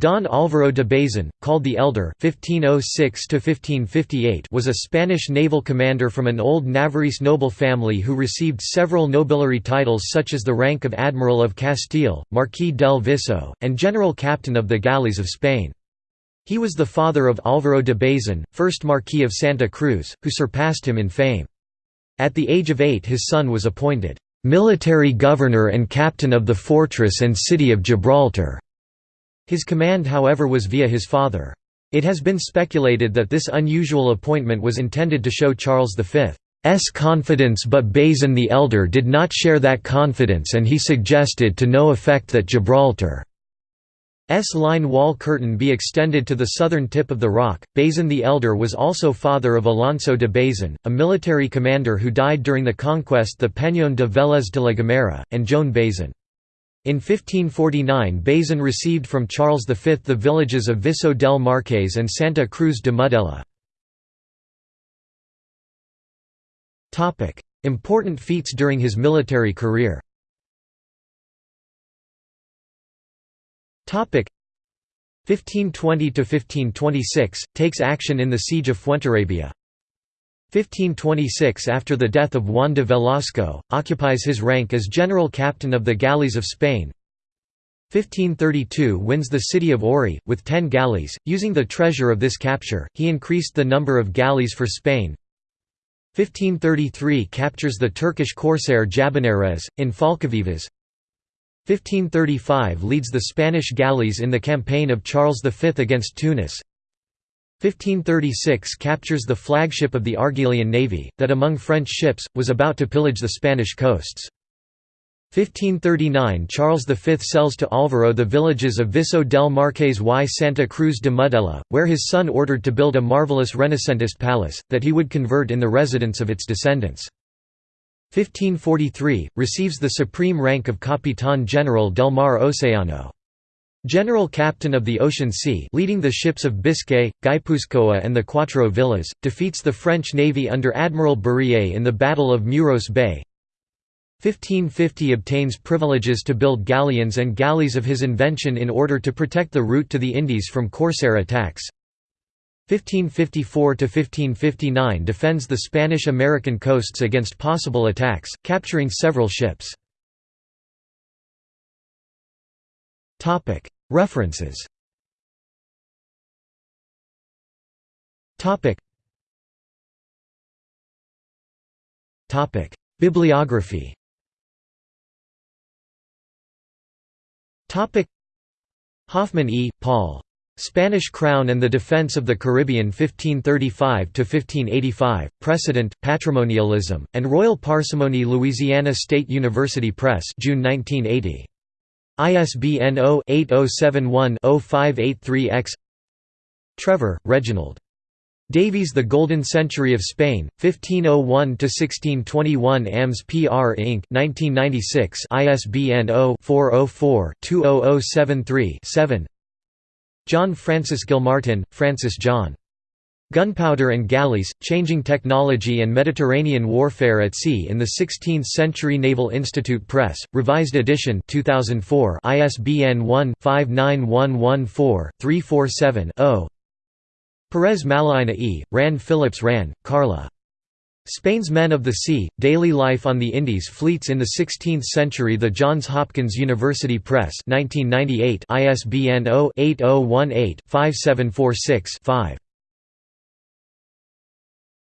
Don Álvaro de Bazan, called the Elder (1506–1558), was a Spanish naval commander from an old Navarrese noble family who received several nobiliary titles such as the rank of Admiral of Castile, Marquis del Viso, and General Captain of the Galleys of Spain. He was the father of Álvaro de Bazan, first Marquis of Santa Cruz, who surpassed him in fame. At the age of eight his son was appointed military governor and captain of the fortress and city of Gibraltar. His command however was via his father. It has been speculated that this unusual appointment was intended to show Charles V's confidence but Bazan the Elder did not share that confidence and he suggested to no effect that Gibraltar's line wall curtain be extended to the southern tip of the rock. Bazan the Elder was also father of Alonso de Bazan, a military commander who died during the conquest the Peñón de Vélez de la Gomera, and Joan Bazan. In 1549 Bazan received from Charles V the villages of Viso del Marques and Santa Cruz de Mudela. Important feats during his military career. Topic. 1520 to 1526 takes action in the Siege of Fuenterrabía 1526 After the death of Juan de Velasco, occupies his rank as general captain of the galleys of Spain. 1532 wins the city of Ori, with ten galleys. Using the treasure of this capture, he increased the number of galleys for Spain. 1533 captures the Turkish corsair Jabáneres, in Falcavivas 1535 leads the Spanish galleys in the campaign of Charles V against Tunis 1536 captures the flagship of the Argelian navy, that among French ships, was about to pillage the Spanish coasts. 1539 Charles V sells to Álvaro the villages of Viso del Marques y Santa Cruz de Mudela, where his son ordered to build a marvelous Renacentist palace, that he would convert in the residence of its descendants. 1543 – receives the supreme rank of Capitán General del Mar Océano. General Captain of the Ocean Sea leading the ships of Biscay, Guipuzcoa and the Cuatro Villas, defeats the French navy under Admiral Berryer in the Battle of Muros Bay 1550 obtains privileges to build galleons and galleys of his invention in order to protect the route to the Indies from corsair attacks 1554–1559 defends the Spanish-American coasts against possible attacks, capturing several ships. References Bibliography Hoffman E. Paul. Spanish Crown and the Defense of the Caribbean 1535–1585, Precedent, Patrimonialism, and Royal Parsimony Louisiana State University Press June 1980. ISBN 0-8071-0583-X Trevor, Reginald. Davies The Golden Century of Spain, 1501–1621 AMS PR Inc. 1996 ISBN 0-404-20073-7 John Francis Gilmartin, Francis John. Gunpowder and Galleys, Changing Technology and Mediterranean Warfare at Sea in the 16th Century Naval Institute Press, Revised Edition 2004 ISBN 1-59114-347-0 Perez Mallaína E., Rahn Phillips Rahn, Carla. Spain's Men of the Sea, Daily Life on the Indies Fleets in the Sixteenth Century The Johns Hopkins University Press 1998 ISBN 0-8018-5746-5